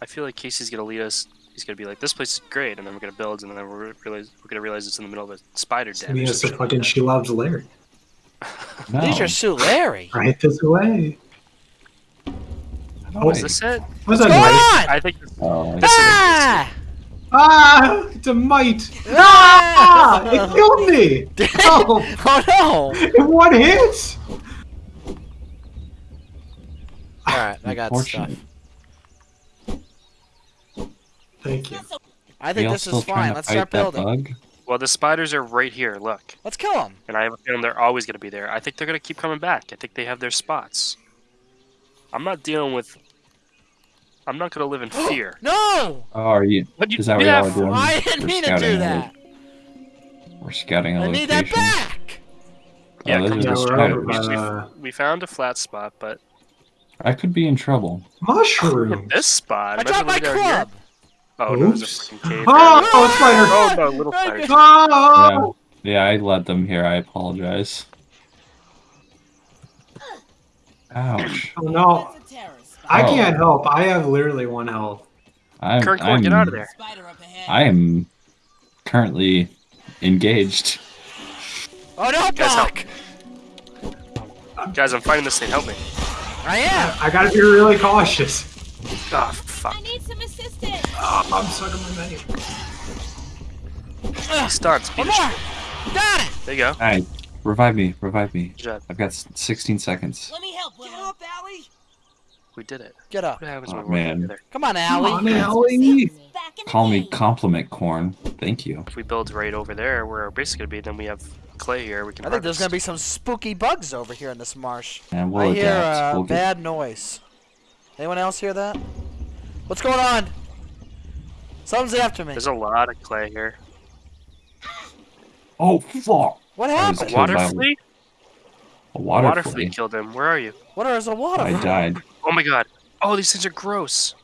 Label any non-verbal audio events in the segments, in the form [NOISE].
I feel like Casey's gonna lead us. He's gonna be like, "This place is great," and then we're gonna build, and then we're realize we're gonna realize it's in the middle of a spider den. or Yes, some the shit fucking like she loves Larry. [LAUGHS] No. These are Sulary. Right this way. I that. don't Oh, is this it? What's What's that going on? I think this, Oh, this Ah! Ah! It's a mite! Ah! Ah! It killed me! [LAUGHS] Oh! oh no! In one hit! Alright, I got stuff. Unfortunate. Thank you. I think this is fine. Let's start building. Bug? well, the spiders are right here. Look, Let's kill them. and I have a feeling they're always gonna be there. I think they're gonna keep coming back. I think they have their spots. I'm not dealing with. I'm not gonna live in [GASPS] fear. No! Oh, are you? What you? Is that what y'all are doing? I didn't We're mean to scouting do a that. lo- We're scouting a I location. I need that back! Yeah, oh, those Yeah, are down. the we're We, spiders. by we- the we found a flat spot, but I could be in trouble. mushroom. [LAUGHS] this spot. I dropped my living here. club! Oh no, there's a Oops. fucking cave. [LAUGHS] Oh, oh, spider! Oh no, little spider. Oh! Yeah, I led them here. I apologize. Ouch. Oh no, That's a terror spider. I Oh. can't help. I have literally one health. I'm, Kirkor, I'm, get out of there. Spider up ahead. I am currently engaged. Oh no, Guys, help. Buck! Guys, I'm fighting this thing. Help me. I am! I gotta be really cautious. Oh fuck. I need some assistance. Oh, I'm stuck on my menu. He stuns. Beat One more! Got it! There you go. Alright, revive me, revive me. Good job. I've got 16 seconds. Let me help, Willow. Allie! We did it. Get up. What Oh, when working man. Come on, Allie. Come Allie. on, Allie. Back in the Call me compliment corn. Thank you. If we build right over there, where our base is gonna be, then we have clay here. We can. I think there's gonna be some spooky bugs over here in this marsh. And we'll I hear adapt. a We'll get- bad noise. Anyone else hear that? What's going on? Someone's after me. There's a lot of clay here. Oh fuck! What happened? killed Water flea? A water, Water flea. flea killed him. Where are you? What is a water? I flea? died. Oh my god. Oh, these things are gross.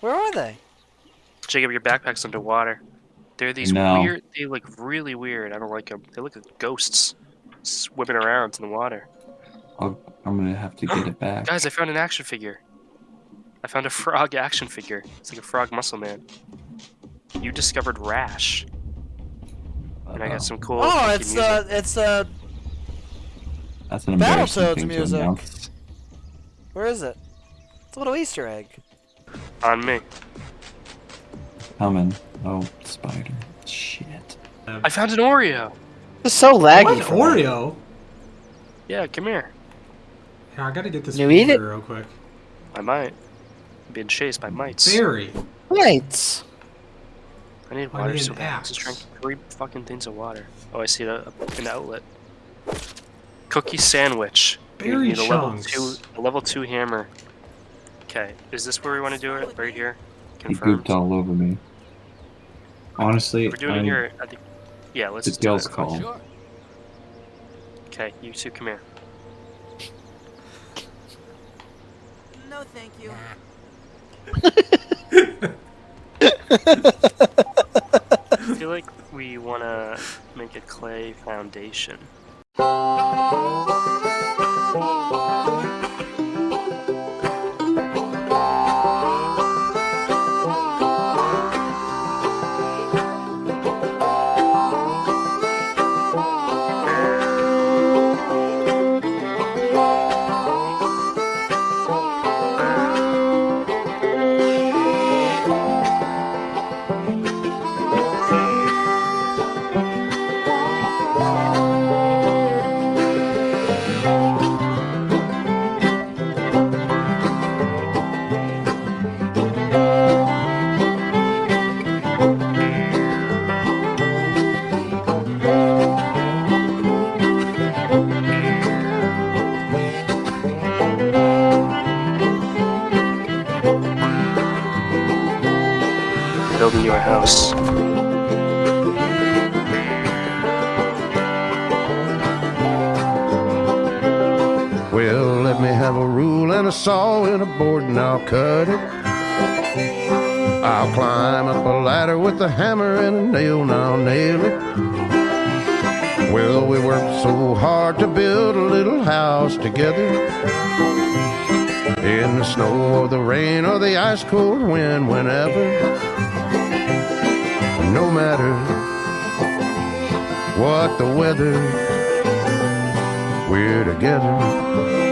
Where are they? Jacob, your backpack's underwater. They're these No. weird. They look really weird. I don't like them. They look like ghosts swimming around in the water. I'll, I'm gonna have to get it back. Guys, I found an action figure. I found a frog action figure. It's like a frog muscle man. You discovered Rash, and I got some cool. oh, it's music. uh, it's uh, That's an embarrassing Battletoads thing to music. where is it? It's a little Easter egg. on me. Coming. Oh, spider. Shit. I found an Oreo. It's so What? laggy. for me. Oreo? Yeah, come here. Yeah, I gotta get this You eat it? real quick. I might. I'm being chased by mites. Berry. Right. I need I water need so an bad. I axe. just drank three fucking things of water. Oh, I see a, an outlet. Cookie sandwich. You Berry need a level two, a level two hammer. Okay, is this where we want to do it? Right here. He Confirmed. gooped all over me. Honestly, If we're doing I'm- here. I think. Yeah, let's It's just do Gil's it. call. Okay, you two, come here. No, thank you. I feel like we want to make a clay foundation. Building you a house. Well, let me have a rule and a saw and a board and I'll cut it. I'll climb up a ladder with a hammer and a nail and I'll nail it. Well, we worked so hard to build a little house together. In the snow or the rain or the ice cold wind, whenever. No matter what the weather, we're together.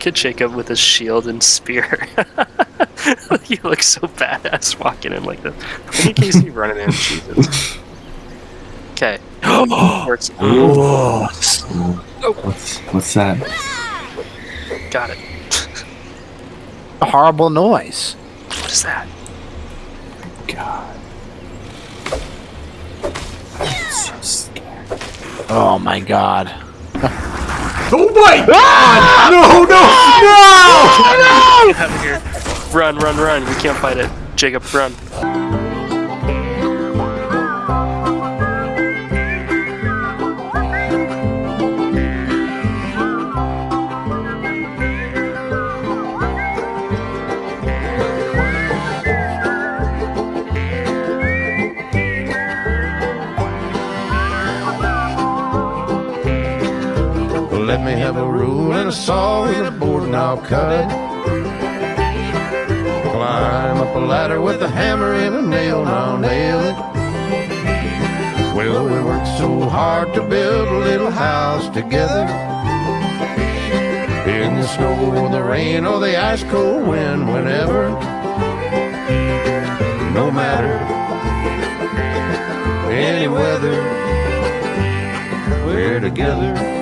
Look at Jacob with his shield and spear. [LAUGHS] he looks so badass walking in like this. Look at Casey running in. Jesus. Okay. Works. What's what's that? Got it. A horrible noise. What is that? God. I'm so scared. Oh my god. Oh my ah! god! No, no, no! Get out of here. Run, run, run. We can't fight it. Jacob, run. Let me have a rule and a saw and a board and I'll cut it. Climb up a ladder with a hammer and a nail and I'll nail it. Well, we worked so hard to build a little house together. In the snow or the rain or the ice cold wind, whenever. No matter any weather, we're together.